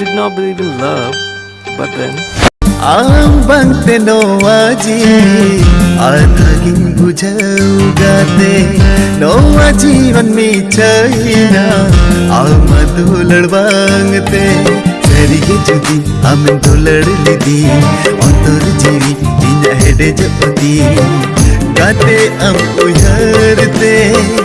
did not believe in love, but then Ang bangte no aji Adaging bujau gate No ajivan mi chaina Amadu ladbangte ಸರಿಗೆ ಜುದಿ ಆಮೇಲೆ ದೊಲಡಲಿದಿ ಒಂದರ ಜೀವಿ ನಿನ್ನ ಹೆಡೆ ಜಪದಿ ಗಾತೆ ಅಂ ಉಯರ್ತೆ ಗಾತೆ ಅಂ